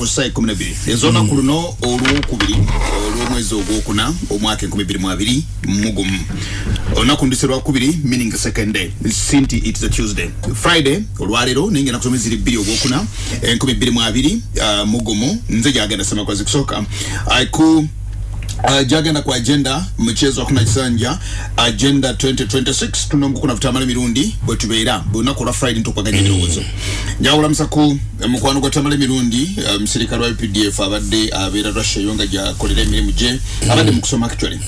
busa ekumi nebiri ezolunaku luno olwokubiri olwomwezi ogwokuna omwaka enkumi biri mu abiri mugumu olunaku ndise lwakubiri meaning second day. Sinti its a tuesday. Friday olwaleero enaku zomwe ziri bbiri ogwokuna enkumi biri mu abiri uh, mugumu nze gyagenda semakozi kusooka. Aiku Uh, jagenda ku agenda mchezo hakuna kisanja agenda 2026 tunomukuna kutamala mirundi bwetubeera bwelunaku olwa friday ntukwaganya ebirowoozo njawulamusa ku eh, mukwano gwa tamala mirundi uh, musirikale wa updf abadde abeera russia yo nga gyakolera emirimu gye abadde mu kusoma actually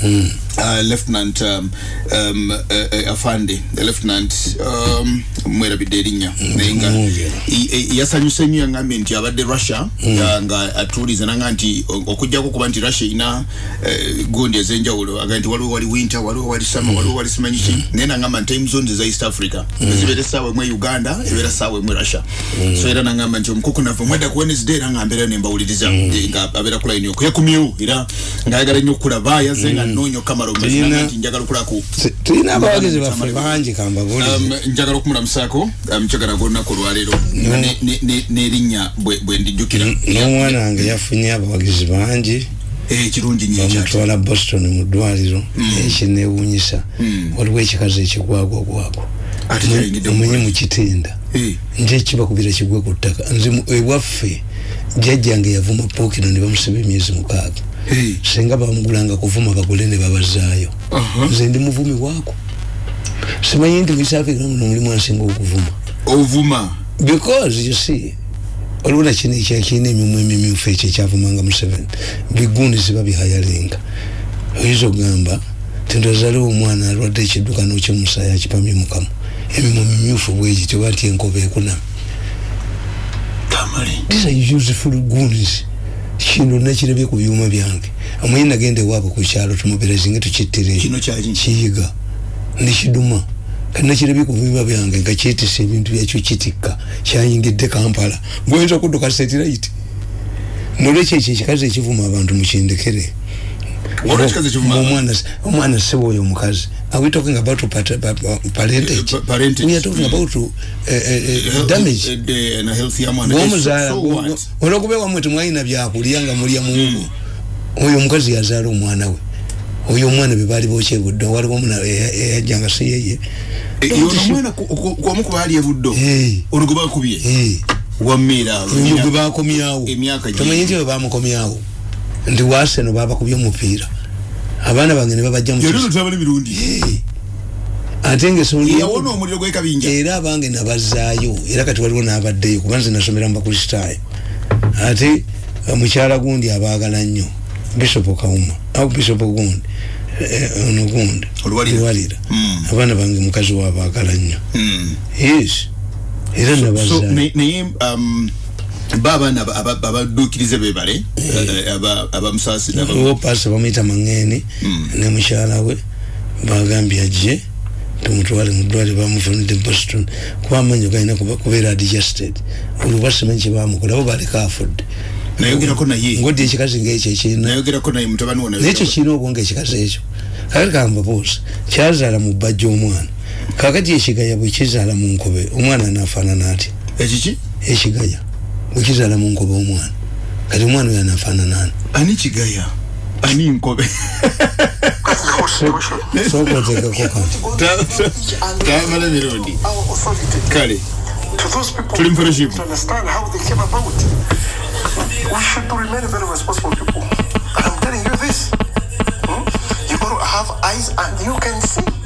uh, lieutenant um, um, uh, uh, afande lieutenant um, mwerabidde erinnya naye nga i- i- yasanyuse nnyo yangambye nti abadde russia uh, nga atuuliza nanga nti o- okugjako kuba nti russia ina eh, gundi ez'enjawulo. Aga nti waliwo wali winter waliwo wali summer waliwo wali simanyi ki? Naye nangamba nti time zones eza east africa ezibeera essaawa emu e uganda ebeera essaawa emu e russia so era nangamba nti omukuku nava mwedda ku wednesday era nga mbeera nembawuliriza eh, nga abeera ku line yoko yakumyewo era ngaayagala nnyo okulaba yazze nga nnoonya okamala Tulina- abawagizi baffe bangi kambabulire Um, njagala okumulamsaako mukyagala olwaleero. Ne- ne- ne- n'erinnya bwe ndijjukira. N'omwana wange yafunye abawagizi bangi. Eh, kirungi bamutwala boston mu ddwaliro. Ekinewunyisa waliwo ekikazi ekigwagwagwago Ate kyayingidde mu omenye bulamu. mu kitinda. Eh. nje ekibakubira kigwe ku ttaka. Nze ewaffe jjajjange yavuma pookino ne bamusiba emyezi mukaaga. Singa bamugulanga kuvuma bagule ne babazaayo nze ndi muvumi waako simanyi nti muisafrika muno mulimu ansinga okuvuma. Ovuma? Because you see waliwo nakino ekyakirina emimwa emimyufu ekyo ekyavumanga museveni bigundi ziba bihayalinga. Oyinza okugamba tintozaliwo omwana alwadde ekidduka nokyomusaayi akipamye mukamu emimwa mimyufu bwegityo bati enkoba ekuname tamale. These are useful goods kino nakirabye ku byuma byange. Omanyi nagenda ewaabwe ku kyalo tumuberezinge tukittire. Kino kyaki? kiyiga. Nekiduma. Kati nakirabye ku byuma byange nga kyetisa ebintu byakyo kitikka. Kyayingidde kampala. Gwoyinza okudduka satellite? Nolwekyo ekyo ekikazi ekivuma abantu mukindekere Olwo ekikazi ekivuma abantu? Omwana omwana sebo oyo omukazi are we talking about parentage? Pa- parentage. we are talking about uh, uh, uh, damage. na health ya mwana gwomuzaala So what? olwokuba wamwe temwalina byakulya nga mulya muwugo oyo omukazi yazaala omwana we. Oyo omwana bebaali bokyebudde waliwo omuna eyajjanga si yeye Eh, ono omwana ku- ku- kwomu ku baali ebuddo Eh. ono gwe bakubye? Eh, wammeera oyo gwe bakomyawo Emyaka gye- tomanyi nti bwe bamukomyawo ndi waseno babakubye omupiira abaana bange ne babajja mu yali ono tabala emirundi Eh, ate ngaesonga yawona omuliro gwekabinja era abange nabazaayo era kati waliwo n'abaddeyo kuba nze nasomera mu bakristaayo ate eh, mukyala gundi abaagala nnyo bisopo kawuma au bisopo gundi eh, ono gundi luwalira Mm. abaana bange mukazi waabaagala nnyo. Mm. yes. Era so nabazaayo. naye naye, um, ba abaana aba- aba- abaddukirize bebale eh, aba- abamusaasira paasa bamuyita maŋŋeeni ne mukyala we bagambye ajje tumutwale mu ddwaliro bamuvunidde boston kuba amanyo galina kubeera adjusted oluba simanyi kyebamukola bo baleka afudde. Nayogerako naye. Ngoddi ekikazi ngaekyo ekirina. Nayogerako naye mutabani wo nekyo kirina obwonga ekikazi ekyo. Kakati kambabuuza kyazaala mu bbajja omwana. Kakati ekigaya bwe kizaala mu nkobe omwana anafaanana atya ekiki? Ekigaya bwe kizaala mu nkobe omwana kati omwana oyo anafaanana ani ani kigaya ani nkobe sooka oteekako kantu tamala mirundi our authority kale to those people Tuli mu fellowship. to understand how they came about. We should remain very responsible people. And I'm telling you this. hmm? You got to have eyes and you can see.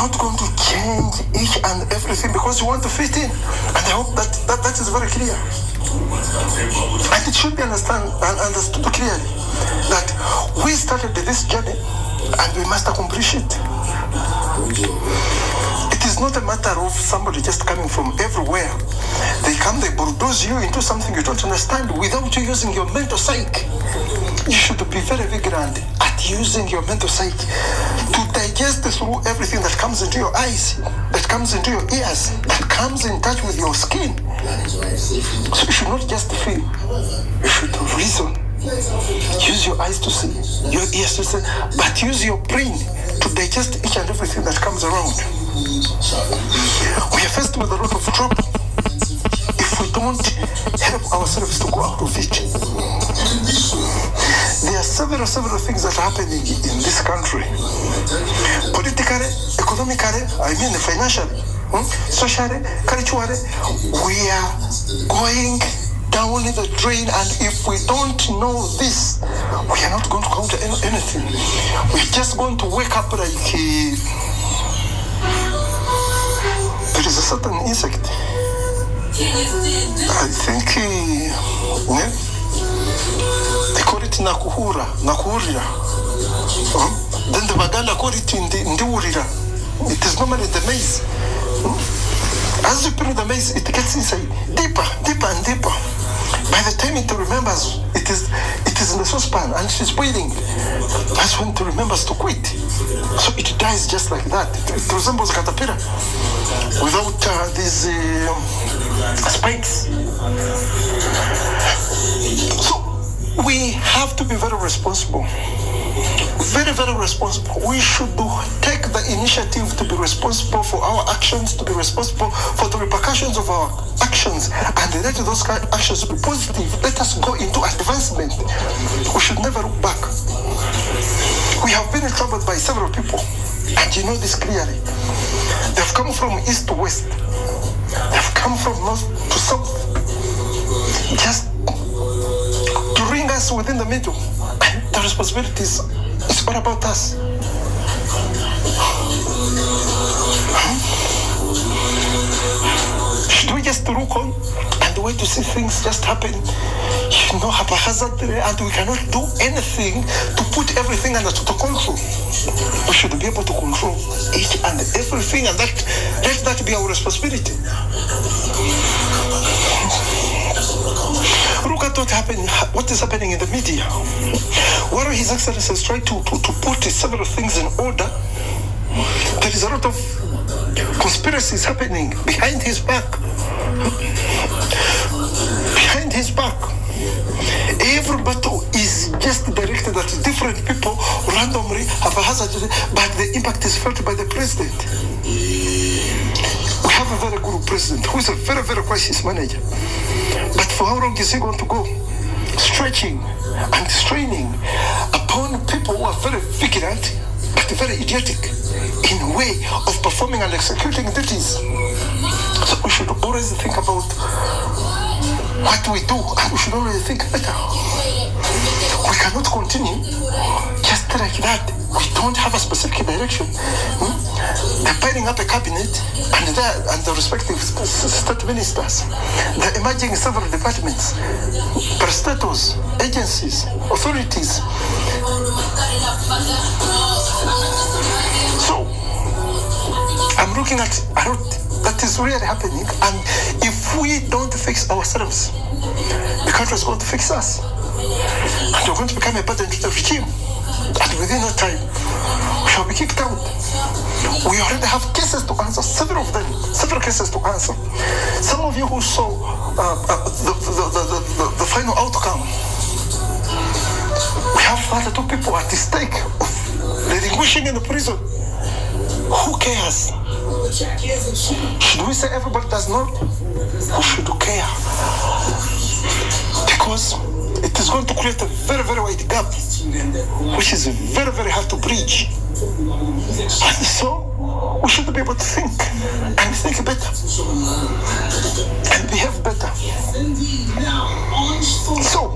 Not going to change each and everything because you want to fit in. And I hope that that, that is very clear. And it should be understand and understood clearly that we started this journey and we must accomplish it. It is not a matter of somebody just coming from everywhere. They come, they bulldoze you into something you don't understand without you using your mental psyche. You should be very vigilant at using your mental psyche to digest through everything that comes into your eyes, that comes into your ears, that comes in touch with your skin. So you should not just feel, you should reason. Use your eyes to see, your ears to see, but use your brain to digest each and everything that comes around. We are faced with a lot of trouble. If we don't help ourselves to go out of it. There are several, several things that are happening in this country. Politically, economically, I mean financially, hmm, socially, culturally, we are going down the drain and if we don't know this, we are not going to counter any- anything. We're just going to wake up like uh, there is a certain insect. I think uh, yeah, they call it nakuhura, nakuhurira. Hmm? Then the Baganda call it ndi, ndiurira. It is normally the maize. Hmm? As you put the maize, it gets inside deeper, deeper and deeper. By the time it remembers, it is it is in the saucepan and is boiling. That's when it remembers to quit. So it dies just like that. It, it resembles a caterpillar without uh, these uh, spikes. So we have to be very responsible. Very, very responsible. We should do, the initiative to be responsible for our actions, to be responsible for the repercussions of our actions, and let those kind of actions be positive. Let us go into advancement. We should never look back. We have been troubled by several people, and you know this clearly. They've come from east to west. They've come from north to south. Just to bring us within the middle. And the responsibility is, is all about us. Should we just look on and wait to see things just happen, you know, haphazardly, and we cannot do anything to put everything under total control? We should be able to control each and everything, and that let that be our responsibility. Look at what happened, what is happening in the media. While His Excellency is trying to, to, to put several things in order, there is a lot of conspiracies happening behind his back. Behind his back. Every battle is just directed at different people randomly, haphazardly, but the impact is felt by the president. We have a very good president who is a very, very crisis manager. But for how long is he going to go? Stretching and straining upon people who are very vigilant but very idiotic in way of performing and executing duties. So we should always think about what we do and we should always think better. We cannot continue just like that. We don't have a specific direction. Hmm? Up a cabinet and, there, and the respective state ministers. They're emerging several departments, parastatals, agencies, authorities. So, I'm looking at that is really happening, and if we don't fix ourselves, the country is going to fix us. And we're going to become a burden to the regime. And within no time, we shall be kicked out. We already have cases to answer, several of them, several cases to answer. Some of you who saw uh, uh, the, the, the, the final outcome, we have 32 people at the stake of relinquishing in the prison. Who cares? Should we say everybody does not? Who should care? Because it is going to create a very, very wide gap, which is very, very hard to bridge. And so we should be able to think and think better and behave better. So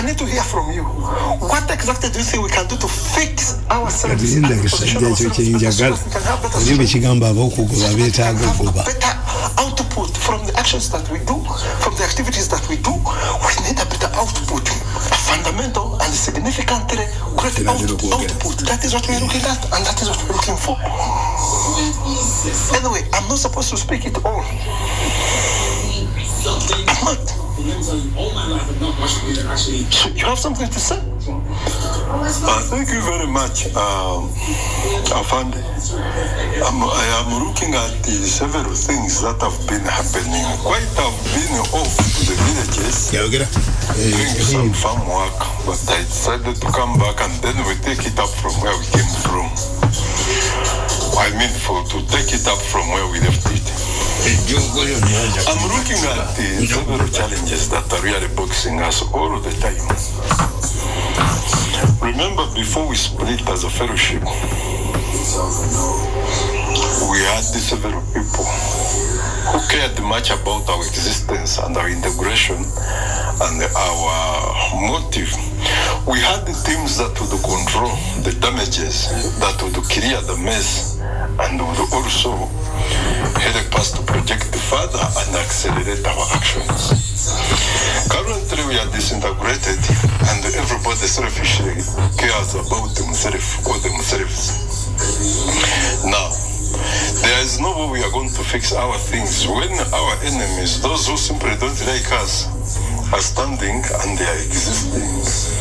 I need to hear from you. What exactly do you think we can do to fix ourselves? and ekyo kyenjagala so that we can have better kigamba ab'okugoba beetaaga have better output from the actions that we do, from the activities that we do. We need a better output, a fundamental and significantly great out- output. That is what we're looking at, and that is what we're looking for. Anyway, I'm not supposed to speak it all. I'm not. So you have something to say? Uh, thank you very much, um, Afande. I'm, I am looking at the several things that have been happening. Quite have been off to the villages yayogera doing some farm work, but I decided to come back and then we take it up from where we came from. I mean, for to take it up from where we left it. I'm looking at the several challenges that are really boxing us all the time. Remember, before we split as a fellowship, we had several people who cared much about our existence and our integration and our motive. We had the teams that would control the damages, that would clear the mess, and would also help us to project further and accelerate our actions. Currently, we are disintegrated, and everybody selfishly cares about or themselves. Now, there is no way we are going to fix our things when our enemies, those who simply don't like us, are standing and their existence.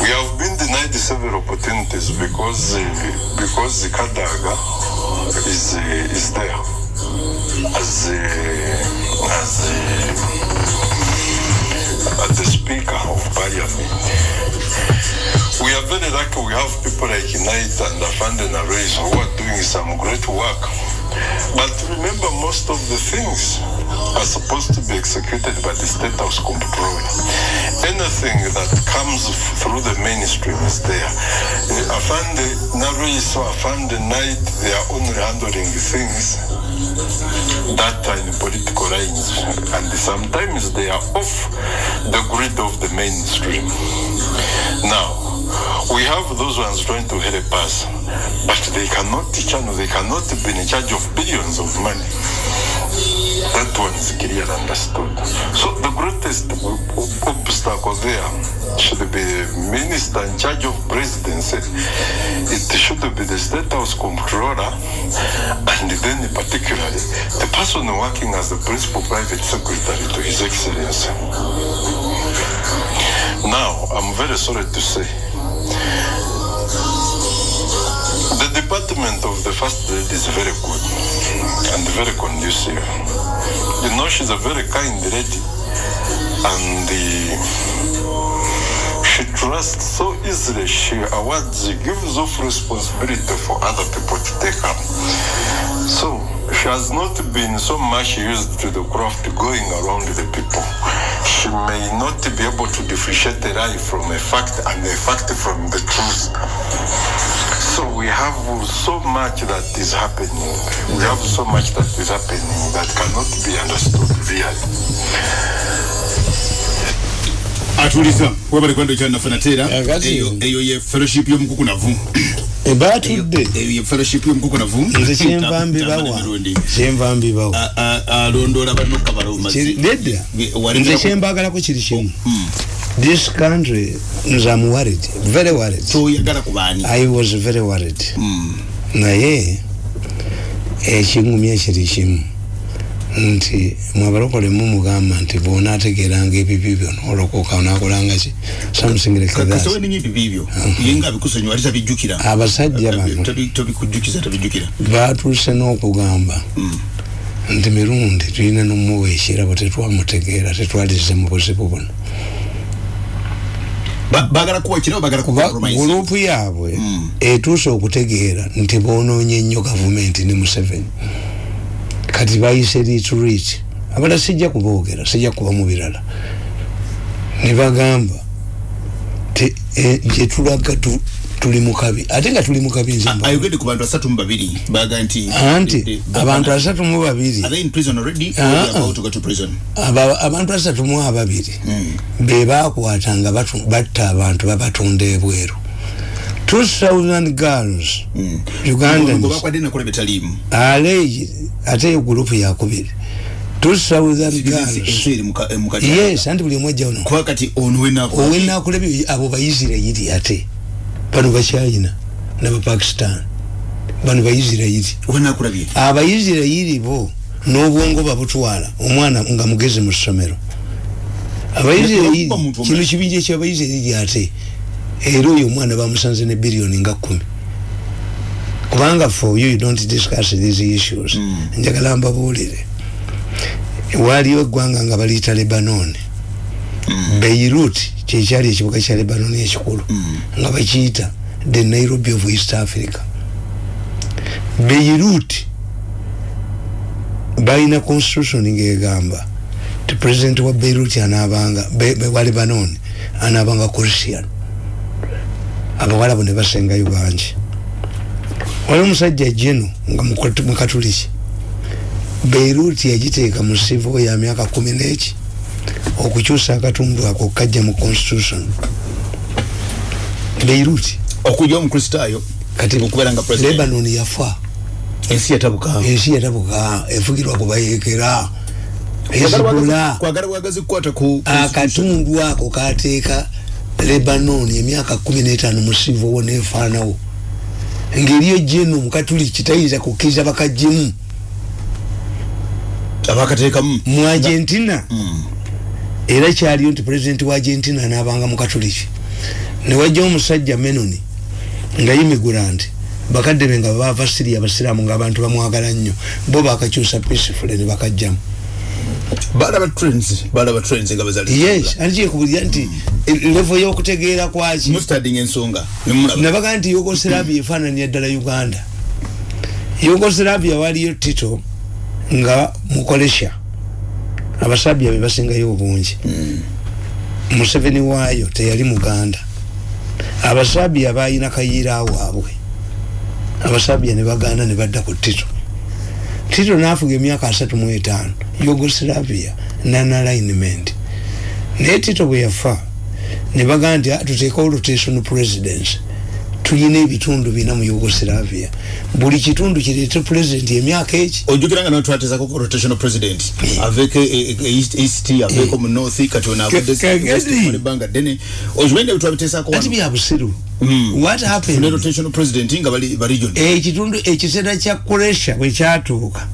We have been denied several opportunities because uh, because the Kadaga is uh, is there as uh, as uh, as the speaker of parliament. We are very lucky we have people like Knight and Afande Nareis who are doing some great work. But remember, most of the things are supposed to be executed by the state house controller. Anything that comes through the mainstream is there. Uh, Afande Nareis or Afande Knight, they are only handling things that are in political lines. And sometimes they are off the grid of the mainstream. Now, we have those ones trying to help us, but they cannot channel, they cannot be in charge of billions of money. That one is clear and understood. So the greatest obstacle there should be minister in charge of presidency. It should be the state house controller, and then particularly the person working as the principal private secretary to His Excellency. Now, I'm very sorry to say, department of the first lady is very good and very conducive. You know, she's a very kind lady, and the, she trusts so easily. She awards, gives off responsibility for other people to take up. So she has not been so much used to the craft going around the people. She may not be able to differentiate a lie from a fact and a fact from the truth. So we have so much that is happening. We have so much that is happening that cannot be understood really. atuliza wabale kwando kyanafuna Yagazi. eyo eyo ye fellowship y'omukukunavu eyo batudde eyo ye fellowship y'omukukunavu nze kyenva mbibawa kyenva mbibawa alondoola banokka baloma Kiri- nedda nze kyembagalako kiri kimu this country nze am worried very worried. Toyagala ku baani i was very worried. Naye ekingumya kiri kimu nti mwabalokole mumugamba nti bona ategeranga ebibi byona olokoka nakolanga ki? Something abasajja bano. batuuse n'okugamba. Nti mirundi tulina n'omuwa ekirabo tetwamutegeera tetwalize mu buzibu buno bagala kuwa kirabo bagala kuba kuba gurupu yaabwe etuuse okutegeera nti bonoonye nnyo gavumenti ne museveni. Kati bayise retreat abala sijja kuboogera sijja kuba mu birala. Ne bagamba ti eh, tuli mu kabi ate nga tuli mu kabi nze mba- ayogedde ku bantu asatu mu babiri baga nti anti abantu asatu mu babiri. Are they in prison already? Or Ah, they are about to go to prison? Aba- abantu asatu mu ababiri. Be bakwata nga batta abantu babatunda ebweru. 2000 girls ugandans nakola betaliimu. Alege ate eyo gurupu yakubiri 2000 girls. kati yes anti buli kati ono wenaku owenakulabye abo baisirairi ate bano bachina nabapakistan bano baisirairi abaisirairi bo n'obwongo babutwala omwana nga mugezi mu ssomero. Abaisirairi muntu kino kibinja kyabaisirairi ate era oyo omwana bamusanze ne biliyoni nga kumi kubanga for you you don't discuss these issues. Njagala mbabuulire. Waaliwo eggwanga nga baliyita lebanon beirut kyekyali ekibuga kya lebanon ekikulu nga bakiyita the nairobi of east africa. Beirut balina constitution ngegamba ti president wa beirut anabanga be, be, wa lebanon anabanga christian. Abawalabu ne basengayo bangi wali omusajja jeno nga mukat- mukatuliki beirut yagiteeka mu sivo ya myaka kumi neki okukyusa akatundu ako kajja mu constitution. Beirut. Okujja omukristaayo kati okubeera nga president. Lebanon yafa. Ensi yatabuka. Ensi yatabuka. Efugirwa kubayekera hezibula kwagala bwagazi kukwata ku akatundu ako kateeka lebanon emyaka kumi n'etaano musivu wo nefaanawo. Ngeriyo jeno mukatuliki tayinza kukkiriza bakajjemu abakateekamu. Mu argentina era kyaliyo nti pulezidenti wa argentina anabanga mukatuliki newajjawo omusajja menoni nga immigrant bakadde be nga bava siria abasiraamu ngaabantu bamwagala nnyo bo bakakyusa peaceful ne bakajjamu. Balaba trends balaba trends nga bazali yes antikyekubulira nti levo y'okutegeera kwaki mustarding ensonga nabaga nti yugoslavia efaananya ddala uganda. Yugoslavia waliyo tito nga mukolesha abasabya be basingayo obungi. Museveni waayo teyali muganda. Abasabya balina kayiira awaabwe abasabya ne baganda ne badda ku tito. Tito nafuga emyaka asatu mu etaano. Yugoslavia nanalignment naye tito bwe yafa ne bagamba nti "Ah, tuteekawo rotation presidency tulina ebitundu bina mu yugoslavia. Buli kitundu kireete president emyaka eki ojjukira nga natwatezako rotational president. Aveeko e- e- east east aveeko mu north kati ono avudde Ka- kagezi. ebbanga ddene. Ojumende betwabiteesako ati wano. Bya busiru. Mm. what ne happened rotational president nga bali ba region. Ekitundu ekiseera kya kuresha bwe kyatuuka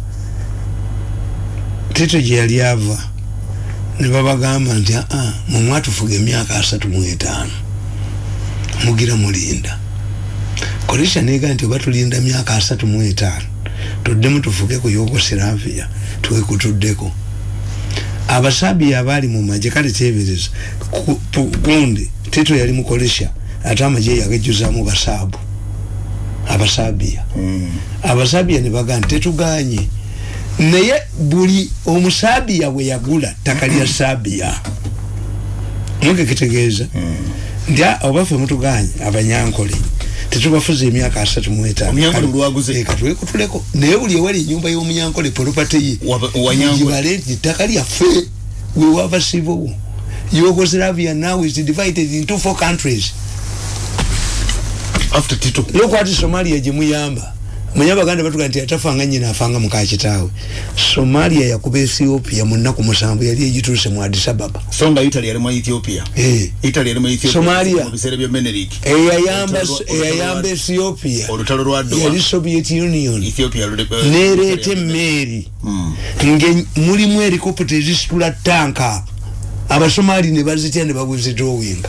tito gye yali ava ne babagamba nti aa mwe mwatufuga emyaka asatu mu etaano. Mugira mulinda koresha neega nti oba tulinda myaka asatu mu etaano tuddemu tufuge ku yugoslavia twekutuddeko. Abasabiya abaali mu magye kale pu- gundi tito yali mukolesha ate amagye yagejjuzaamu basaabu abasabiya abasabiya ne bagamba tetuganye. Naye buli omusabiya bwe yagula ttaka lya sabiya mugekitegeeza nti "Ah, oba ffe mutuganye abanyankole tetubafuza emyaka asatu mu etaano. Omunyankole Kale- lwaguze. eh, katwekutuleko naye buli ewali enyumba y'omunyankole polopate ye gibale nti ttaka lyaffe wewava sivo yugoslavia now is divided into four countries. After tito. Lokwati somalia gyemuyamba manye abaganda batuga nti atafanga nyina afanga mukakitaawe somalia yakuba ethiopia mu nnaku musanvu yali egituuse mu addis ababa. So nga italy yali mu ethiopia? Eh. italy yali mu ethiopia Somalia. mu biseera bya menelik? Eyayamba Olutalo lwa- eyayamba ethiopia. olutalo lwa yali soviet union. Ethiopia lule- eh, nereeta Italy- emmeeri. Nga mulimu helikopita ezisitula tanka abasomali ne bazitya ne babwezidrowinga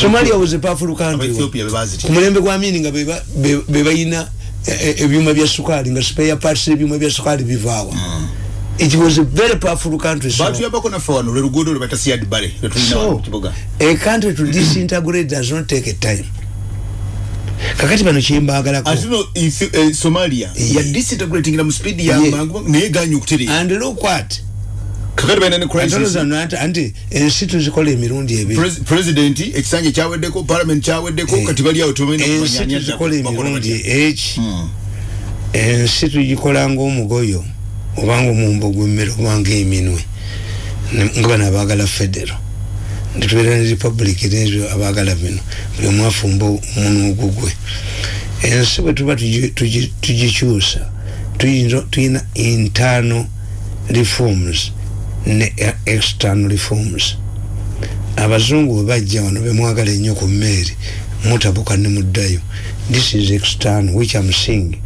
somalia was a powerful country. Abaethiopia be bazitya. ku mulembe gwa mini nga beba- be- bebalina eh, eh, ebyuma bya sukaali nga spare parts ebyuma bya sukaali bivaawa. It was a very powerful country so, batuyambako naffe wano lwe luguudo lwe bata siad bale lwetulina wano so mu kibuga. a country to disintegrate does not take a time. Kakati bano kyembagalako. Ate no Ethi- eh, somalia Yeah. ya disintegrating na mu speed ya Yeah. mangu naye ganya okutereera. And look what anti ensi tuzikola emirundi president ekisanja kyaweddeko parliament kyaweddeko Eh. kati bali awo tebalina ensi kumanya tuzikola emirundi eki. Ensi tugikola ngaomugoyo obanga omumbo gwemmere obanga eminwe nga bano abagala federo. Nitubeera ne republic nezo abagala bino buli omu afumba omunwa ogugwe ensi bwe tuba tugi- tugi- tugikyusa tuyina internal reforms ne external reforms. Abazungu bwe bajja wano bemwagala ennyo ku mmeeri mutabuka ne muddayo. This is external which i'm seeing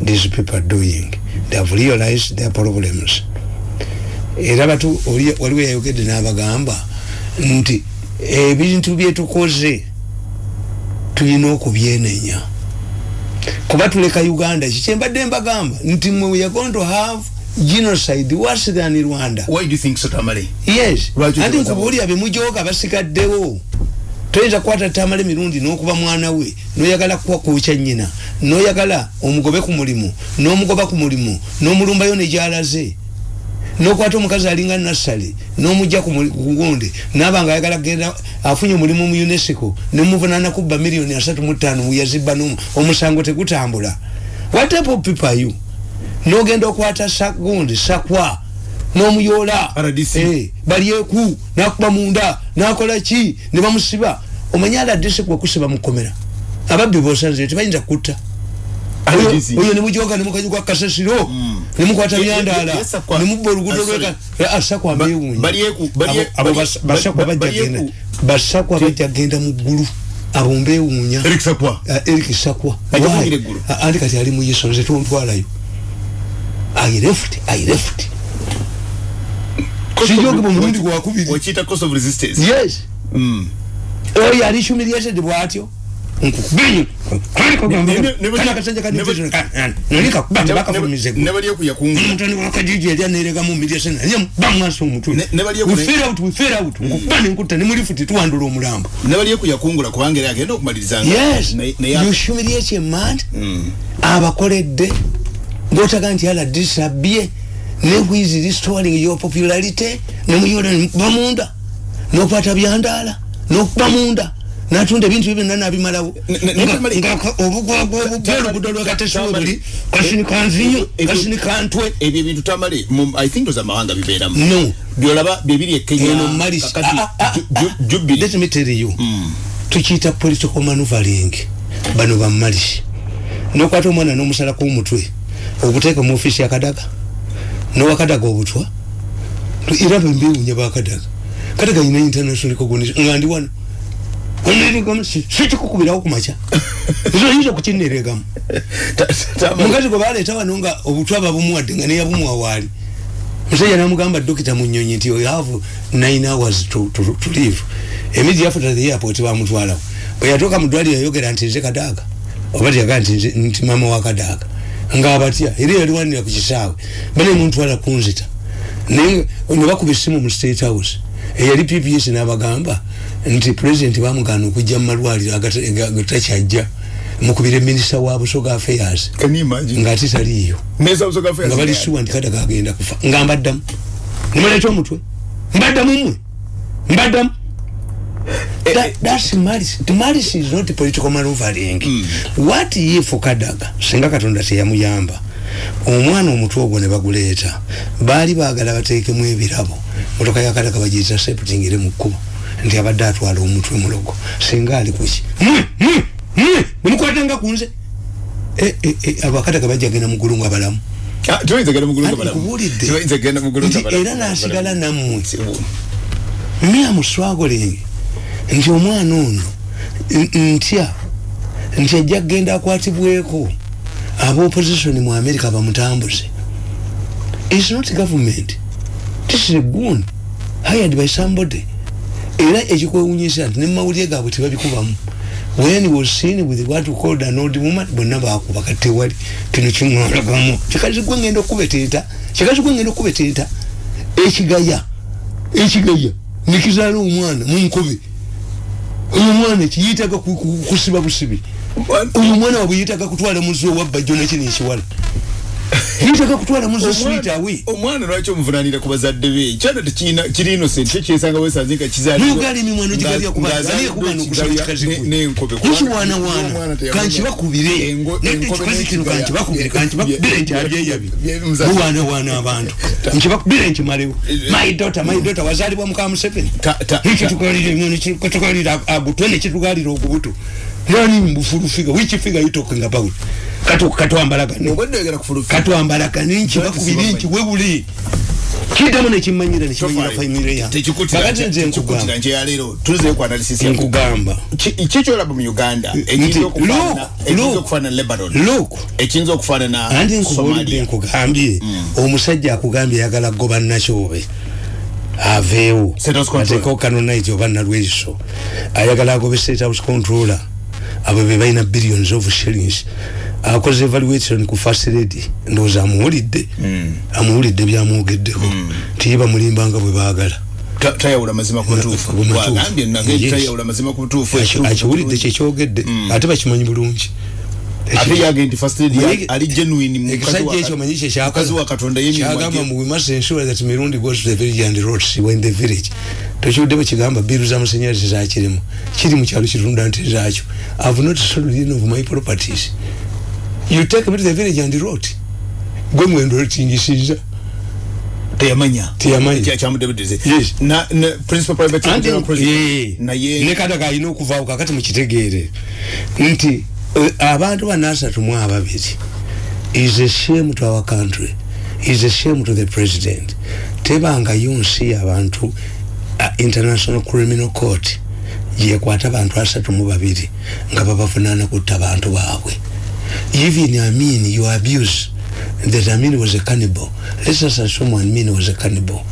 these people are doing. They have realized their problems. Era batu waliwo yayogedde n'abagamba nti ebintu byetukoze tulina okubyenenya kuba tuleka uganda kikyembadde mbagamba? Nti mwe we are going to have genocide worse than rwanda. Why do you think so tamale yes. Lwaki anti okibaza nkubuulira bemujoga basigaddewo toyinza kukwata tamala emirundi n'okuba mwana we noyagala kukwakukya nnyina noyagala omugobe ku mulimu n'omugoba ku mulimu n'omulumbayo negyalaze nokwata omukazi alinga nassale nomujja kugunde naba nga ayagala genda afunye omulimu mu unesco nemuvunana kubba miliyoni asatu mutano muyazibba omusango tegutambula. What type of people are you nogenda okwata sagundi sakwa nomuyoola. Eh, balyeku nakuba munda nakola ki nebamusiba omanye aladese kwekusiba mukomera ababbi bosanzire tebayinza kutta. Oyo nemujoga nemukanyugwa kasasiro Mm. nemukwata byandala nemubba olugudo lwasakwa mbewunyabasakwa basakwa bajja genda. muggulu abo mbewuunya Eric Sakwa. Eggulu. Ah, andi kati ali muyiso nze tontwalayo i left i left. Sijoge mulundi gwakubiri wakiyita cost of resistance. Yes. Mm. oyo ali humiliated bwatyo ne bali okuya kungula mutani wakajiji yali anerega mu humiliation naye bamwasa omutwe Ne- ne bali we ekune- fell out we fell out. Nkukuba nenkutta nemulifuti tuwandula omulambo ne bali okuya kungula kubanga era agenda okumaliriza yes. Naye you humiliate a man Mm. Ngaotaga nti aladisabye newizi restoring your popularity nemuyola nemukuba munda nokwata byandaala nokuba munda natunda ebintu byo byonna nabimalawo Ne- ne- ne- obugwagwa obupya olugudo lwakatesiwe buli kasini Ebyo- kasini kantwe ebyo ebintu tamale i think oza amawanga bibeeramu no byolaba bibiri e kenya eno malis kakati Ah, ah, ah, Ju- ah. Jubilee. let me tell you Mm. tukiyita political manuvaling bano bamalisi nokwata omwana nomusalako omutwe obuteeka mu ofisi yakadaga nowakadaga obutwa. Era bembewunya bakadaga. Kadaga ina international recognition. Nga ndi wano. Sikikukubirawo kumaca ezoyinza kukineregamu Ta- Tamale- omukazi gwe baleeta wano nga obutwa babumuwadde nga neyabumuwa waali. Musajja namugamba dokita munyonyi nti you have nine hours to, to, to live emidi yafuta the airport bamutwalawo. Bwe yatuuka mu ddwaliro yayogera nti nze kadaaga oba nze- nti mama wa kadaaga ngaabatya era yaliwanira ku kisaawe bane mutwala kunzita. Naye bakuba essimu mu state house. Eyali pps n'abagamba nti president bamugana okujja mu malwaliro agata- ga- gatakyajja mukubire minisita wa busoga affairs. Ngaate taliiyo nga balisuwa nti kadaga agenda kufa. Nga mbaddamu. Nemuleta omutwe mbaddamu mmwe mbaddamu That- eh, that's malice. Malice is not political maneuvering what if kadaga singa katonda teyamuyamba omwana omutwe ogwo ne baguleeta baali baagala bateekemu ebirabo motoka ya kadaga bagiyita septingire mu kkubo nti abadde atwala omutwe mulogo singa ali kuki nemukwatanga ku nze? Eh, eh, eh, abakadaga bajja genda mugulu nga balamu Ah, Ati balamu. nti balamu. era nasigala nammwe. Me amuswagoling nti omwana ono ntya? Nti ajja kgenda akwatibweko? Aba opposition mu america bamutambuze. Its not government. This is a goon hired by somebody. Era ekikwewunyisa nti nemawulire gaabwe tebabikubamu. When he was seen with what called an old woman bonna bakuba katewali kino kimwalagamu. Kikazi gwe ngenda okubeteeta kikazi gwe ngenda okubeteeta ekigaya ekigaya nikizaala omwana munkobe oyo omwana kiyitaga ku- ku- kusiba busibi. Oyo omwana wabwe yitaga kutwala muzi owabba jjo nekino ekiwala yitaga kutwala muzi swit awe omwana lwaki omuvunanira ku bazadde be? Kyana tekirina kiri innocent kyo kyesanga wesanze nga kizaalibwa- nugali emimwano gigalya nga- ng'azaalibwa kubaniekubano okusaba ekigaya kikazi ne- kwe. n'enkobe. nikiwaanawaana Omwana teyamanya- kankibakubire Engo- nedde enkobe ekikazi kino n'ekigaya. kankibakubire kankibakubire nti Bye- abyeyabye bye- muzazi. muwaanawaana abantu. Nkibakubire nkimalewo my daughter my daughter wazaalibwa muka museveni. Ta- ta- ekitugalira emyono kitugalira agutwe nekitugalira ogubuto nani mbufulufiga which figure you talking about katu katwambalagani obadde oyagala kufulufa katwambalagani nkibakubiri nkiwebuli kiddamu nekimanyira nekimanyira famire yange kakati nze nkugamba. nkyeyaleero tuzeyo ku analysis ya nkugamba. Kikyolaba mu uganda? Nti, ekiyinza okufaanana- look, ekiyinza look. lebanon. Look. Ekiyinza okufaanana andi nkubulidde somalia. nkugambye omusajja akugambye ayagala goba nakyobe aveewo. State House Controller. ateekeo kanonite oba nalweso ayagala agobe state house controller. Abo be balina billions of shillings akoze evaluation ku first lady ndowooza amuwulidde. Amuwulidde byamwogeddeko nti ye bamulimbanga bwe baagala. Ta- tayawula mazima ku butuufu. Wagambye nage tayawula mazima ku butuufu Aki- akiwulidde kyekyogedde ate bakimanyi bulungi. Ekisajja ekyo manyi kyekyakola mukazi wa katonda kyagamba yemimwage mu we must ensure that mirundi goes to the village and roads when the village. Tokiwudde bwe kigamba biru z'amasanyalaze zakirimu kiri mu kyalo kirunda nte zaakyo. I've not sold of my properties you take me to the village and road. Gwe mwendo tingisiza teyamanya. Teyamanya. Kya- kyamudebedeze Yes. na na principal private Anti- secretary president. Eh, naye ne kadaga alina okuvaawo kakati mukitegeere nti eh, abantu bana asatu mu ababiri is a shame to our country. Is a shame to the president. Tebangayo nsi abantu uh, international criminal court. Yekwata abantu asatu mu babiri nga babavunaana kutta abantu baabwe even amin you abuse that amin was a cannibal. Let's just assume amin was a cannibal.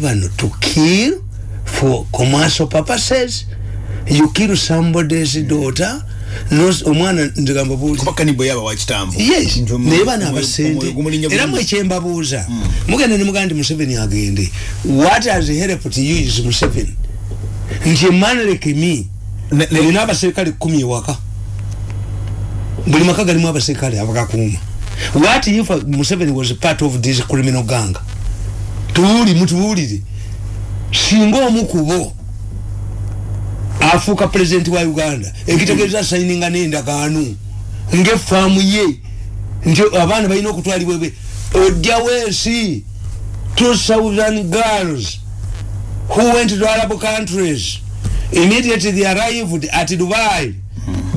Bano to kill for commercial purposes. You kill somebody's daughter Nos- omwana nzigamba buuzi kuba kanibo yaba wa kitambo. Yes Nti omu- naye bano omwoyo- abasente omwoyo gumulinnya era bulungi. mwekyembabuuza mugenda ne mugamba nti museveni agende. What has helped you is museveni. Nti emanleke me Ne- ne- olina abaserikale kumi ewaka buli maka galimu abaserikale abagakuuma what if museveni was part of this criminal gang? Tuwuli mutuwulire singa omu kubo afuuka pulezidenti wa uganda ekitegeeza sayininga n'endagaano ng'effaamu ye nti abaana balina okutwalibwa ebe ojjawo ensi two southern girls who went to arab countries. Immediately they arrived at dubai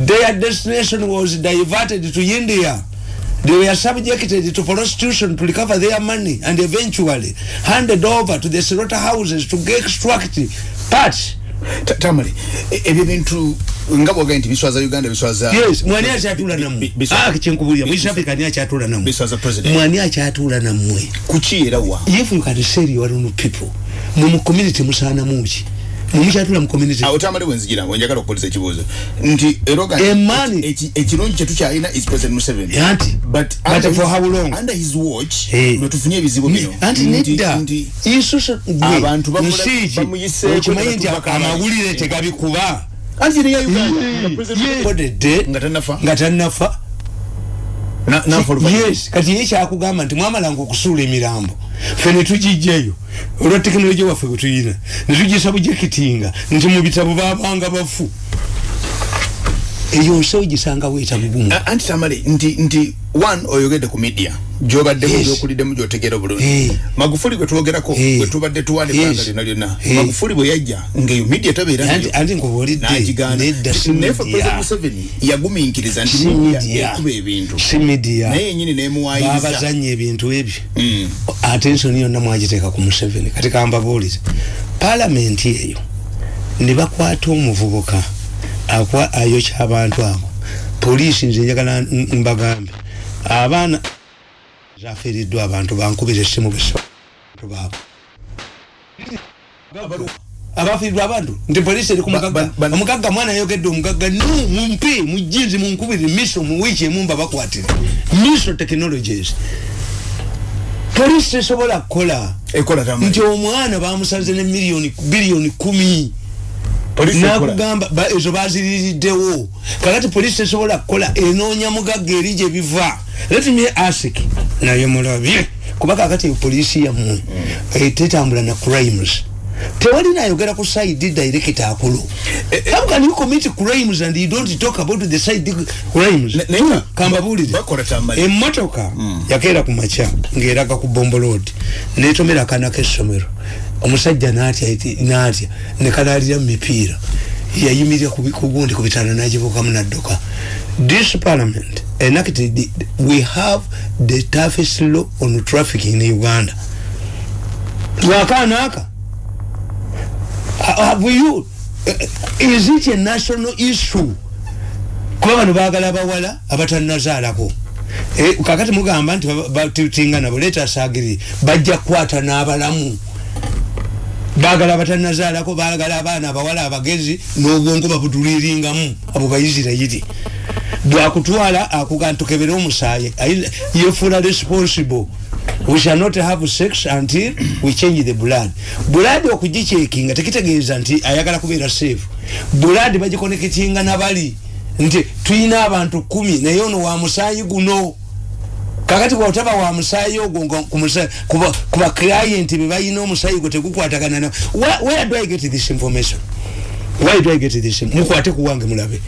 their destination was diverted to india. They were subjected to prostitution to recover their money and eventually handed over to the slaughterhouses to extract parts Ta- tamale ebyo bintu nga bwogaye nti biswaza uganda biswaza yes mwani akyatula nammwe? Ah kyenkubulira mu east africa ani akyatula nammwe? Mwani akyatula nammwe? Kuki era wa? If you can sell your own people mu community musaana muki mu community. Awo tamale bwenzijira wenjagala okupolisa ekibuuzo. Nti eroga Emani. eki- ekirungi kyetukyalina is president museveni. Anti but but under for his- how long? under his watch Eh. lwe tufunye ebizibu bino. Anti Nti- nedda. nti isuso Abantu nsiiki bamuyiseeko okimanyi nti nebatuuka amawulire tegabikuba. Anti eriya uganda. President- kodedde nga tannafa nga tannafa Na- nafa oluvannyuma. Yes kati ye kyakugamba nti mwamalanga okusuula emirambo ffe netugijjayo olwa tekinologiya waffe bwe tuyina netugisa bujekitinga nti mu bitabo babanga bafu eyo nsi ogisanga weeta bugumu A- anti tamale nti nti one oyogedde ku media gyobaddemu Yes. gyokuliddemu gyotegeera obulungi magufuli gwe twogerako Eh. bwe tubadde tuwala Yes. ebbanga lyonna lyonna Eh. magufuli bwe yajja ngaeyo media tabeera anti anti nkubuulidde nagiganda nedda si naye fe president media museveni yagumiikiriza nti ekuba ebintu. Si media. Naye yenyini nemuwayiza babazanya ebintu ebyo. Mm. atensoni yonna mwagiteeka ku museveni kati kambabuulize palamenti eyo ne bakwata omuvubuka akwa ayokya abantu abo poliisi nze njagala mbagambe. Abaana zafiiriddwa abantu bankubira essimu besabantu baabo abafiiriddwa abantu? Nti poliisi eri omugagga mwana ayogedde omugagga no mumpe mujinzi munkubire miso mu wiiki emu mbabakwatire miso technologies. Poliisi tesobola kukola. Nti omwana bamusaze ne miliyoni biliyoni kumi. Nakugamba ba- ezo baziririddewo. Kakati poliisi tesobola kukola enoonya mugagga eri gye biva. Let me ask naye mulabye kuba kakati poliisi yammwe eh, tetambula na crimes. Tewali nayogera ku side direct akulu. How can you commit crimes and you don't talk about the side crimes? Kambabulire emmotoka yakeera ku makya ng'eraga ku bombo road. Netomera akaana k'essomero omusajja n'atya eti- n'atya ne kanaalira mu mipiira. Yayimirira ku bi- ku bitaano n'agibuukamu n'adduka. This parliament enacted we have the toughest law on traffic in uganda. Lwakaana aka have you is it a national issue? Kuba bano baagala abawala abatannazaalako. Eh, kakati mugamba nti tutinga nabo leeta asagiri bajja kukwata n'abalamu baagala abatannazaalako baagala abaana abawala abagezi n'obwongo babutuliringamu abo bayisirayiri bwakutwala akuga ntukebere omusaayi. Ayi- yefuula responsible. We shall not have sex until we change the blood. Blood okugicekinga tekitegeeza nti ayagala kubeera safe. Blood bagikoneketinga nabali. Nti tuyina abantu kumi naye ono wa musaayi guno kakati bwotaba wa musaayi ogwo ku kuba client bebalina omusaayi gwe tegukwatagana na Where- do i get this information? Why do i get this mukwate kuwange mulabe.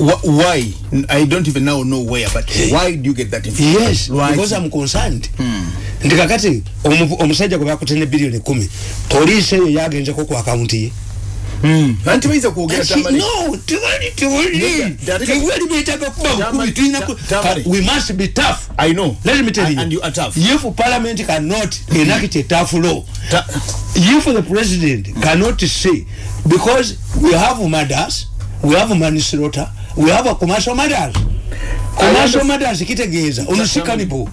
Wh- why? I don't even now know where but why do you get that information? Yes Why? because i'm concerned. Nti kakati omu- omusajja gwe bakutene biliyoni kumi poliisi eyo yagenzeko ku akawunti ye. Anti bayinza kwogera Asi- tamale no tewali tewali. Nigga, that- tewali beetaga kuba Tamale, bukubi tulina ta- ku- Tamale. we must be tough. I know. Let me tell And- you. and you are tough. If parliament cannot enact a tough law Ta- if the president cannot say because we have murders we have manslaughter we have a commercial murders commercial murders kitegeeza ono si cannibal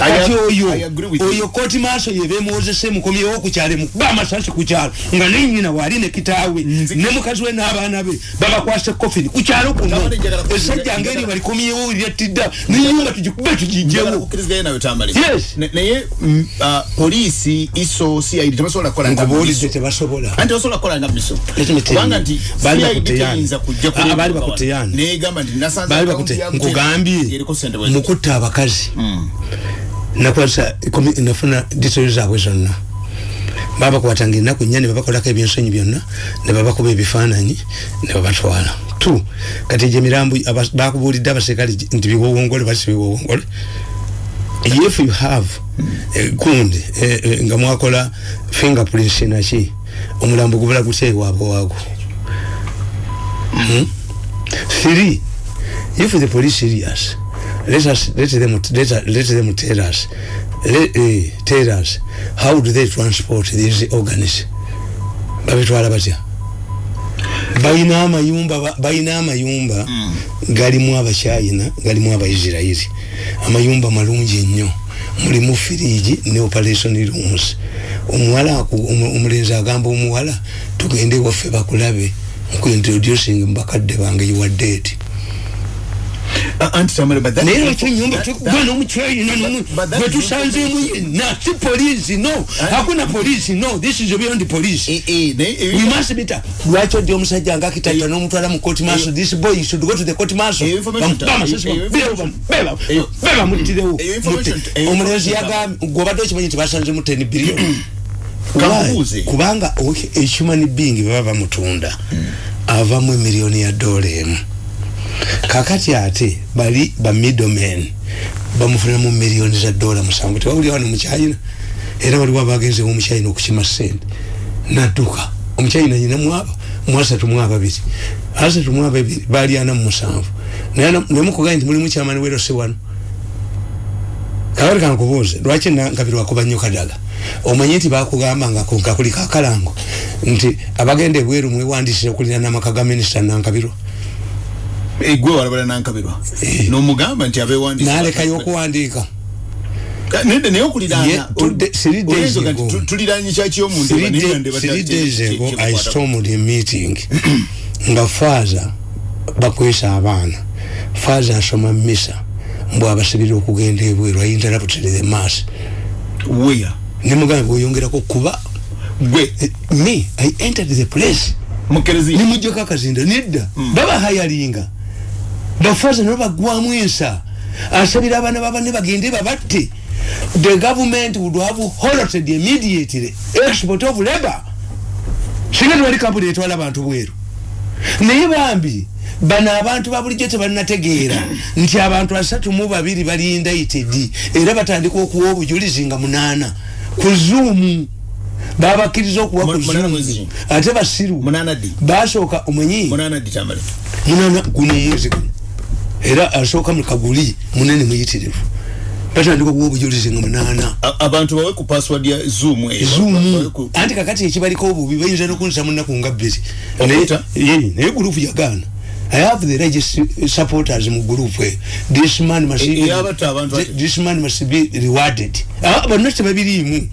I kati oyo oyo kooti maaso yebemwozese mukomyewo ku kyalo mukuba amasasi ku kyalo nga nenyina waali ne kitaawe ne mukazi we n'abaana be babakwase kofini ku kyalo kuno Tamale, njagala ku- esajja ngeri balikomyewo lyatidda nenyumba tugikube njagala tugijjewo kukkirizayo nawe tamale Yes. Ne- naye mm, ah, poliisi iso cid tebasobola kukola nga nkubuulidde miso. tebasobola anti basobola kukola nga miso Let me tell kubanga you, nti baali CID bakuteyana. teyinza kujja Ah, kuleba baali wano. bakuteyana. negamba nti nasanze baali account bakute ya Mutende nkugambye bye mukutta abakazi. Nakwasa nafuna disolo zaabwe zonna. Babakwatanga ennaku nnya ne babakolako ebyensonyi byonna ne babakuba ebifaananyi ne babatwala. Tu kati gye mirambo bakubuulidde abaserikale nti biwowongole basi biwowongole. If you have eh, gundi eh, eh, nga mwakola fingerprints naki omulambo gubula gutya ewaabwe waago? Hmm? 3 if the police serious let us let them let, let them tell us let, uh, tell us how do they transport these organs? Babitwala batya? Balina amayumba ba- balina amayumba galimu abacyayina galimu abaisirairi amayumba malungi ennyo. Mulimu firiji ne operation rooms. Omuwala omulenzi agamba omuwala tugende waffe bakulabe nkuintroducing mubakadde bange you are dead anti that- naye n'omukyayina but that- gwe tusanzeemu yenna si polisi no. Hakuna polisi no. This is beyond police. Eh, eh, eh, we must be ta lwaki odi omusajja nga akitayira n'omutwala mu court martial. This boy should go to the court martial. beba. Mutirewo omulenzi yagambye gwobadde okimanyi nti basanzemu 10 billion kubanga human being baba bamutunda avamu emiliyoni ya dola emu kakati ate bali ba middlemen bamufunamu miliyoni za dola musanvu. Tewawuli wano mukyayina era waliwo abagenzewo omukyayina okukima sente nadduka. Omukyayina nyina mwasatu mwababiri asatu mwababiri bali ana mu musanvu. Naye nemukugambye nti mulimu kyamani werose wano kakati kankubuuze lwaki nankabiri wakuba nnyo kadaga omanyi nti bakugamba nga kakuli kakalango nti abagenda ebweru mwewandisire okulira n'amaka ga minisita nankabirwa Eh, gwe walabala nankabirwa. Eh. nomugamba nti abewandiisa nalekayo okuwandiika. Nede naye Ye, okuliraana tuliranye kyaki omuntu Three day- three days ago i stormed a meeting. Nga faaza bakwesa abaana. Faaza asoma misa mbw abasibira okugenda ebweru i interrupted the mass. Weya. Nemugamba oyongerako kuba gwe. Eh, me i entered the place. Mukereziya nimujjako akazinda nedda. Babahayalinga bafaaza nabo bagwamu ensa. Asabira abaana babane bagende babatte. The government would have halted immediately. Export of labor. Singa tewali kampuni etwala abantu bweru. Naye bambi bano abantu babulijjo tebalinategeera nti abantu asatu mu babiri bali indicted era batandika okuwa obujulizi nga munaana. Ku zuumu babakkiriza okuwa ku zuumu ate basiru basooka omanyi munaana guno omwezi guno era asooka mu kaguli munene muyitirivu. Batandika okuwa obujulizi nga munaana. A- abantu bawe ku password ya zoom zuumu ku- anti kakati ekibaliko obubi bayinza nokunisa munaku nga bbiri. Okutta? Naye- ye, naye gurupu yagaana. I have the largest supporters mu gurupu eyo. This man must E- ate. this man must be rewarded. Ah, bonna tebabiriimu.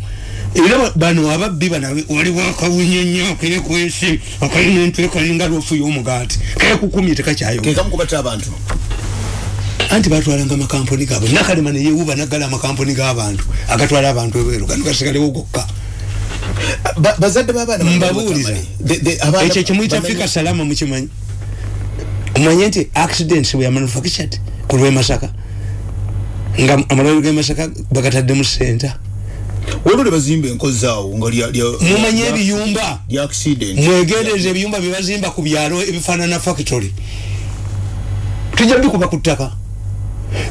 Era ba- bano ababbi banawe waliwo akawunyonyo akekwesi akalina entwe kalinga lofu y'omugaati kekukumye ke tekakyayo kamu kubatta abantu anti batwalanga amakampuni gaabwe. Nakalema neyewuba naggala amakampuni g'abantu agatwala abantu ebweru gano gasigalewo gokka Ba- bazadde b'abaana abaana- ekyo kimuyita bamanyi- afrika salama mukimanyi? Omanye nti accidents bwe yamanufactured ku lwemasaka nga amalwaliro g'emasaka bagataddemu senta waliwo ne bazimba enkozi awo nga mumanye ebiyumba. mwegendereza ebiyumba bye bazimba ku byalo ebifaanana factory. Tujja bikuba ku ttaka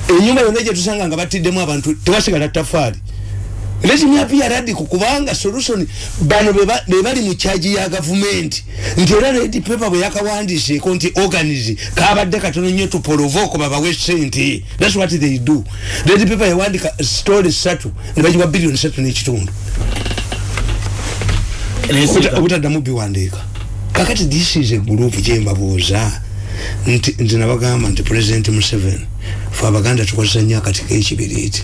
enyumba yonna gyetusanga nga batiddemu abantu tewasigala tafaali. Let me appear radical kubanga solution bano beba- be bali mu kyaji ya gavumenti nti era red paper bwe yakawandiseeko nti organize kabadde katono nnyo tupolovoko babawe sente thats what they do. Red paper yawandika story satu ne bagiwa biliyoni satu n'ekitundu. Obuta- obutaddamu biwandiika. Kakati this is a group gyembabuuza nti nti nabagamba nti president museveni fe abaganda tukozesa nnyo akati k'ekibiriiti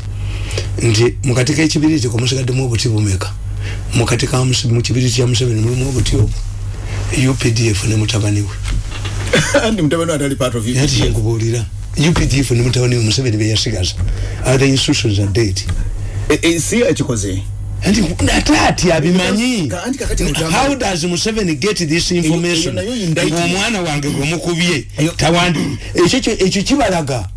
nti mukati k'ekibiriiti kumusigaddemu obuti bumeka mukati ka Muse- mu kibiriiti kya museveni mulimu obuti obwo updf ne mutabani we. Ati kyenkubuulira updf ne mutabani we museveni beyasigaza other institutions are dead E- e, si ekikoze anti ate ati abimanyi? How does museveni get this information? ng'omwana wange gwe mukubye. Eyo- tawandi. Ekyo kyo- ekyo kibalaga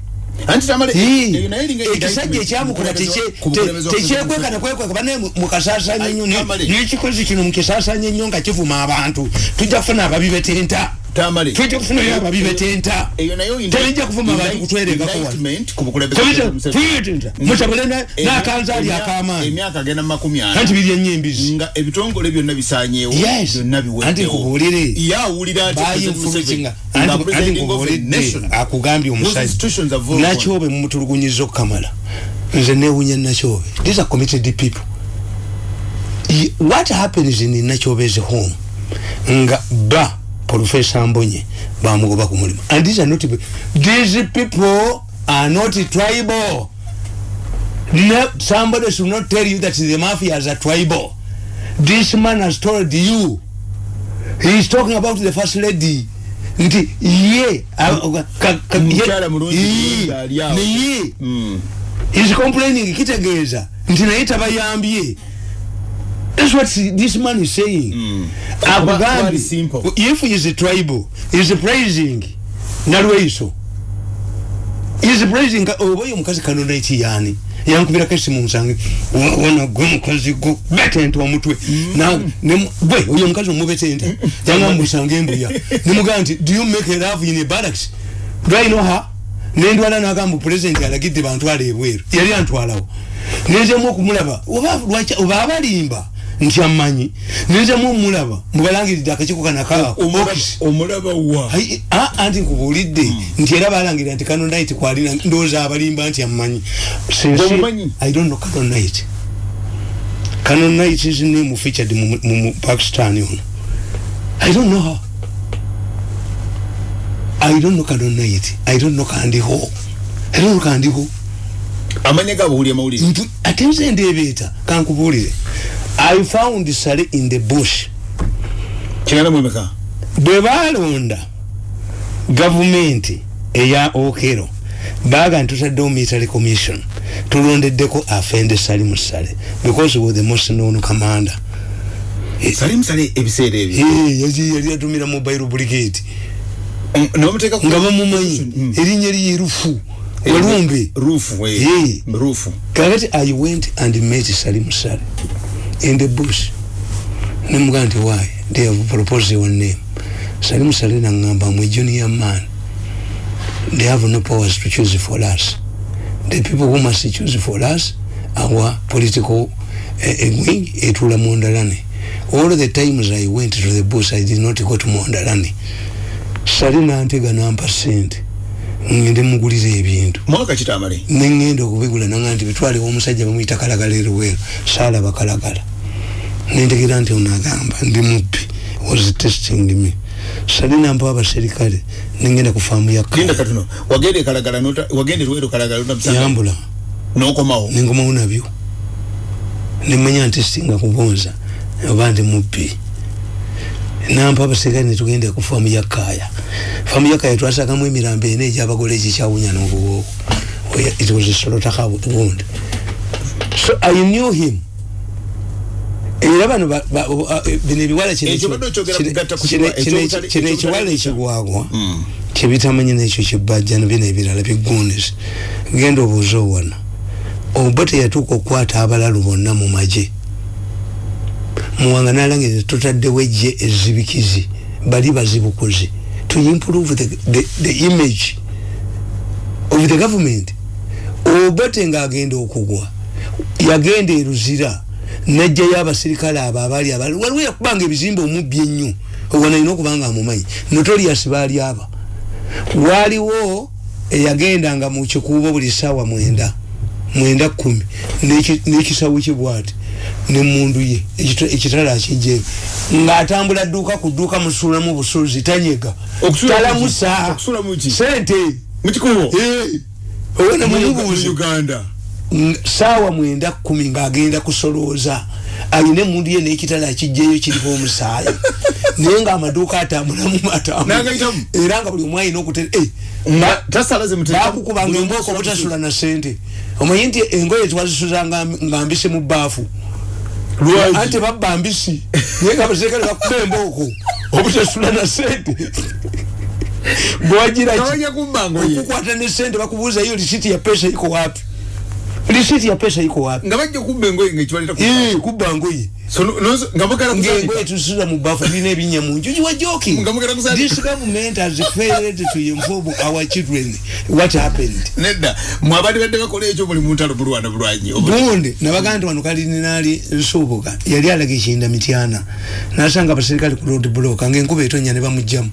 ekisajja indictment ekyamukola ku bukulembeze- ku bukulembeze bwa tekyekweka nekwekeka bane mukasasanya nnyo Tamale. nekikozi kino mukisasanya nnyo nga kivuma abantu. Tujja kufuna ababi betenta Tamale. tujja kufunayo ababi betenta. Eyo nayo indi- tebijja kuvuma abantu indi- kutweregako wano. indictment ku bukulembeze bwa Museveni. tuyitenta mutabule Emya- nakanzaali emya- akamaanyi. emyaka agenda mu makumi ana. Anti biri enyembizi nga ebitongole byonna bisanyeewo Yes. byonna Anti biweddewo nkubuulire. yawulira ati a anti nation, akugambye whose institutions have voted on. nakyobe mumutulugunyiza okukamala nze newunya nakyobe. These are committed people. What happens in nakyobezi home. Nga ba professor mbonye bamugoba ku mulimu and these are not these people are not tribal. No, somebody should not tell you that the mafias are tribal. This man has told you. He is talking about the first lady. Nti ye a- ka- ka- ye- Mukyala mulungi Ii, mulungi ali awo. naye Mm. is complaining kitegeeza nti naye tabayambye That's what this man is saying. Mm. Simple. if he is a tribal, he is praising nalweiso. He is praising oba oyo omukazi kanonaiti yaani? Yankubirako esimu nsange "Wa- wona gwe mukazi go betenta omutwe Na- ne- gwe oyo omukazi omubetenta yanga musanga embuya nemugamba nti do you make a love in a barracks? Do i know her? Nendwala nagamba pulezidenti alagidde bantwala ebweru yali antwalawo. Nenzemu okumulaba oba lwaki- oba abalimba nti amanyi. Nenzemu omulaba mubalangiridde akakiiko kanaka Omulaba- omulaba wa? Anti nkubuulidde. Nti era balangirira nti kano night kwalina ndowooza abalimba nti amumanyi i don't know kano night. Kano night is name featured mu, pakistan ono i don't know her. I don't know kano night. I don't know kandiho i don't know kandiho amanya gabuulya mawulire ate nze ndeebeeta. Kankubuulire i found sale in the bush. Kiganda mwemeka bwe balonda gavumenti eya okero baga nti tutaddewo military commission tulondeddeko afende sali musale because he was the most known commander. Sali musale ebiseera ebyo? Eh, yali yali atumira mobile brigade. Um, nomuteeka ku- nga bamumanyi Mm. erinnya lye rufu walumbe. Ruufu we. Eh. ruufu kakati i went and met sali musale in the bush. Nemugaa nti why? They have proposed your name. Sali musale naŋŋamba mwe junior man. They have no powers to choose for us. The people who must choose for us our political uh, wing etula mondalane. All the times i went to the bush i did not go to mondalane. Sali nantega nampa sente ngende mugulira ebintu. Mwaka kitamale? Neŋŋenda okubigula naga nti bitwale omusajja bamuyita kalagala eruweero saalaba kalagala nentegera nti onagamba ndi mubbi was testing me. Sali nampa abaserikale neŋŋenda ku faamu ya linda Kaya. katuno wagenda ekalagala nota- wagenda eruweero kalagala notamusanga? Yambula. Nokomawo? Nengomawo nabyo. Nemanya nti singa kubonza oba ndi mubbi nampa abasirikale netugenda ku faamu ya kaaya faamu ya kaaya twasakamu emirambo ena egyabagole ekikyawunya n'obuwoowo. It was a slaughter wound so i knew him. Era bano ba- ba- bino ebiwala kino ekiwala ekigwagwa Mm. kyebitamanyi nekyo kibajja nabino ebirala bigunis genda obuuza owana oba teyatuuka okukwata abalalu bonna mu magye muwanga nalangire tutaddewo ejje ezibikizi bali bazibukuzi to improve the, the, the image of the government. Obote ngaagenda okugwa yagenda eruzira najjayo abasirikale abo abaali abali. Waliwo yakubanga ebizimbe omubbi ennyo ogwo nalina okuba nga amumanyi. Notorias baali aba waaliwo eyagendanga mu kikuubo buli saawa mwenda mwenda kumi. N'eki- n'ekisawo kye bwati nemundu ye. Ekita- ekitala akijjeyo ng'atambula dduuka ku dduuka musuulamu busuuzi tanyega talamusa sente. Mukikubo owena mumubuuzi uganda. Ng- saawa mwenda kumi ng'agenda kusolooza alina emundu ye n'ekitala akijjeyo kiriko omusaayi. Naye ng'amaduuka atambulamu matambula. Era nga buli omu alina okute eh, bakukubanga embooko obutasula na sente omanyi nti engoye twazisuza nga mbisi mu baafu anti babba mbisi. Naye nga abasirikale bakuba embooko obutasula na sente ngoye. okukwata ne sente bakubuuza iyo lisiti ya pesa iko wapi lisiti ya pesa iko wapi? Nga bajja kubba engoye ngaekibaleta Eh, kubba ngoye nga mugala ng'engoye tusuza mu baafu birina ebinnya mu nju you are joking Nga mugenda kusandika. this government has failed to inform our children what happened. Nedda mwabali badde bakola ekyo buli muntalo bulwana bulwanyi. Gundi nabagaa nti wano kalidinaali nsuubuga yali alaga ekinda mityana nasanga abasirikale ku road block ngaenkuba etonya ne bamugjamu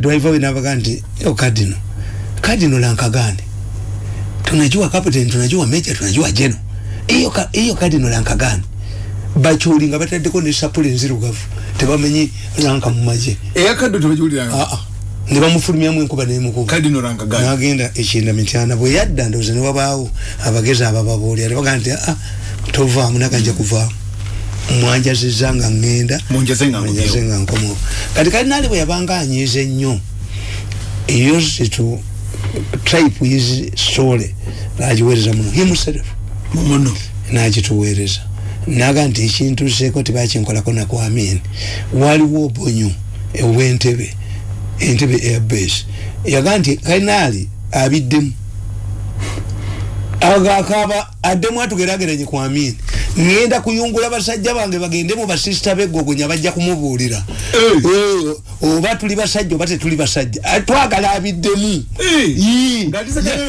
driver we nabagaa nti yo kadino kadino lankagane tunajua captain tunajua meja tunajua jeno. Iyo ka- iyo kadino lankagane bachuli nga bataddeko ne sapule enzirugavu tebamenyi lanka mu magye eyakaddo tebagiwuliranga aa ne bamufulumyamu enkuba nemukuba kadino rankaga nagenda ekinda mityana bwe yadda ndowooza ne wabaawo abagezi abababuulira ne bagaa nti a tovaamu naganja kuvaamu. Mwanjaziza nga ŋŋenda Munjaze nga nkomewo. munjaze nga nkomewo kati kalinaali bwe yabanga anyiiza ennyo used to type his story nagiweereza muno himself muno. Nagituweereza naga nti ekintuseeko tebakinkolako nakwamini waliwo obonyo owentebe entebe airbase yaga nti kalinaali abiddemu agakaba addemu atugerageranye kwamini ngenda kuyungula basajja bange bagende mu basisita beggogonya bajja kumubuulira. Oba tuli basajja oba tetuli basajja. Twagala abiddemu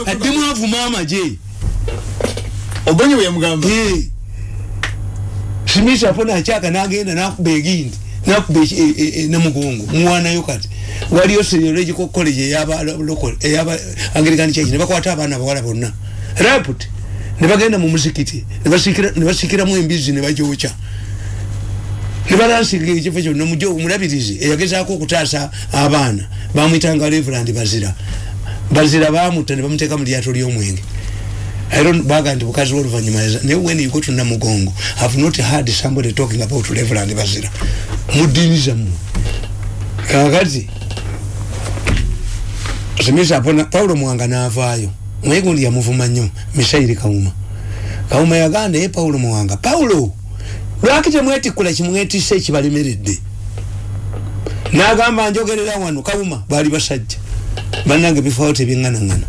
addemu avuma amagye obonye bwe yamugamba? Eh. simisi afuna akyaka nagenda nakuba egindi nakuba e- e- e- namugongo muwanayo kati. Waliyo serological college eyaba eyaba anglican church nebakwata abaana abawala bonna raput nebagenda mu muzikiti nebasikira- nebasikiramu embizi nebagyokya nebalansiga ekifo kyonna omulabirizi eyagezaako okutaasa abaana. Bamwitanga reverand bazira. Bazira bamutta ne bamuteeka mu lyato ly'omwenge. Baga nti bukazi w'oluvanyuma naye when you go to namugongo have not heard somebody talking about reverend bazira. Mu ddiini zammwe. Kakati simisa apona paulo mwanga n'avaayo naye gundi yamuvuma nnyo misairi kawuma kawuma yagamba naye paulo mwanga paulo lwaki temwetikkula kimwetisse ekibalemeredde? N'agamba njogerera wano kawuma baali basajja. Bannange bifaawo tebyeŋŋanaŋŋana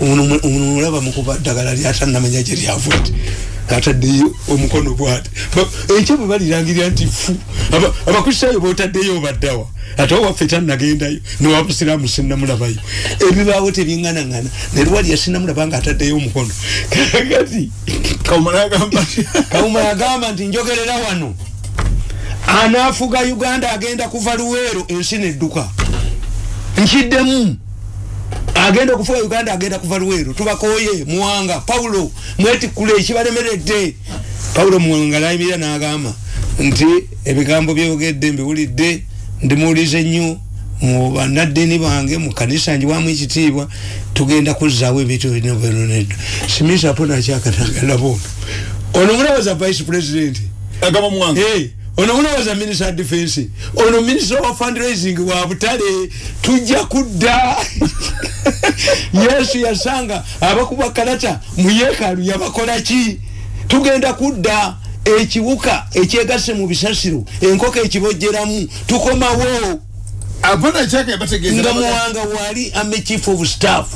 ono mulaba mukuba ddagala lyatanamanya gye lyavudde ataddeyo omukono bwati. Ekyo bwe balirangirira nti fu Aba- abakristaayo botaddeyo baddawa ate owaffe tannagendayo newabusiraamu sinnamulabayo ebibaawo tebyeŋŋanaŋŋana ne lwali yasinnamulaba nga ataddeyo omukono. Kakati kawuma nagamba kawuma yagamba nti njogerera wano. Anaafuga uganda agenda kuva luweero ensi nedduka. Nkiddemu agenda okufuga uganda agenda kuva luweero. Tubakoye muwanga paulo mwetikkule ekibalemeredde paulo muwanga nayimirira n'agamba nti ebigambo byogedde mbiwulidde ndimuwuliza ennyo mu bannaddiini bange mu kanisa njiwamu ekitiibwa tugenda kuzzaawo ebintu ebirina bwenonedda simisa apo nakyakatangalabo ono mulabaza vice president? Agamba muwanga ono munobaza minister of defense. Ono minister of fundraising wa butale. Tujja kudda. Yesu yasanga abakuba kalata mu yeekaalu yabakola ki? Tugenda kudda ekiwuka ekyegase mu bisasiro enkoko ekibojjeramu tukomawo. Nga muwanga wali ame chief of staff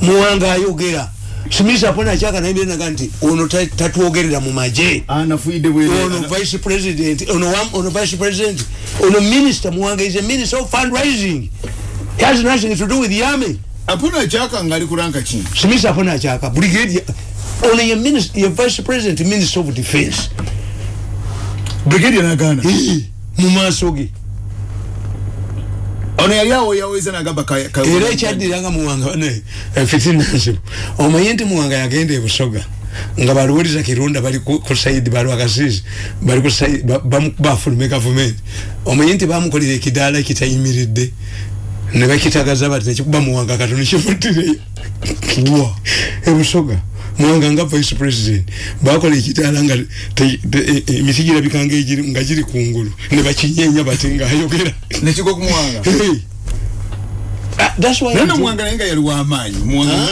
muwanga ayogera simisa apona chaka nayenaga nti ono ta- tatwogerera mu maje. Anafuide bwere. Ono vice president ono wam- ono vice president ono minister muwanga is a minister of fundraising. He has nothing to do with the army apana chaka ngali kuranga chini. Simisa apona chaka brigadier ono ye minister ye vice president minister of defense. Brigadier nagana. Hii, mu maaso ge ono yali awo yaweza nagamba era ekyaddiranga muwanga ne fitinansibu omanyi nti muwanga yagenda ebusoga nga baluwuliza kirunda bali ku saidi balwakasizi bali bafulume gavumenti. Omanyi nti bamukolera ekidaala kitayimiridde ne bakitagaza bati nekikuba muwanga katono kivuddireyo wa. Ebusoga muwanga nga vice president bakola ekidaala nga te- te- e- e- emiti girabika nga giri kungulu ne bakinyenya bati ngaayogera nekigwa kumuwanga Hey. Ah, that's why I'm nana muwanga naye nga yali wamaanyi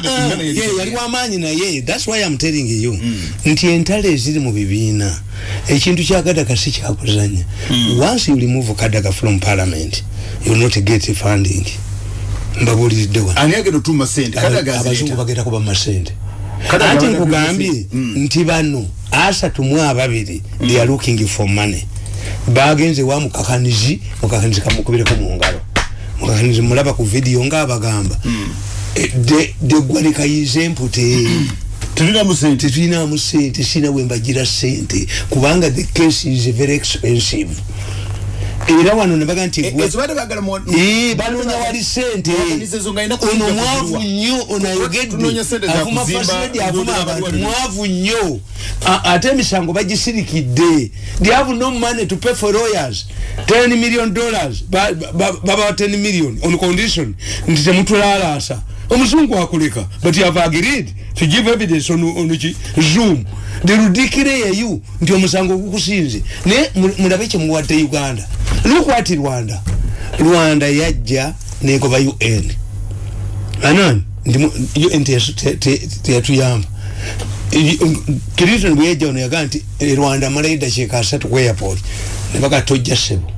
Ah, yali wamaanyi naye thats why am telling you. Nti entalo eziri mu bibiina ekintu kya kadaga si kyakuzanya once you remove kadaga from parliament you will not get funding. Mbabuliridde wano. Ani agenda otuma sente? Kadaga abazungu azireeta bagenda kuba masente Kadaga ati bagenda nkugambye nti bano asatu mu ababiri they are looking for money. Bagenze wa mukakanizi mukakanizi kamukubireko mu ngalo. Mukakanizi mulaba ku vidiyo ngaabagamba Eh, de- de gwanekayize empute tulinamu sente. Tetulinamu sente sina bwembagira sente. Kubanga the case is very expensive era wano nebaga nti Eh, banoonya wali sente. Ono mwavu nnyo ono ayogedde. avuma fasiledi avuma abantu. mwavu nnyo. Ate emisango bagisirikidde they have no money to pay for lawyers. 10 million dollars. Ba- ba- babawa 10 million on condition. Nti temutulalaasa omuzungu akuleka but you have agreed to give evidence on, on zoom. Derudikire yeyu nti omusango gukusinze naye mu- mulabe kyemuwadde uganda. Lukwati rwanda. Rwanda yajja negoba un anani un teyatuyamba clinton bwe yajja ono yagaa nti e rwanda amalayo dakiika asatu ku airport. Ne baga tojja ssebo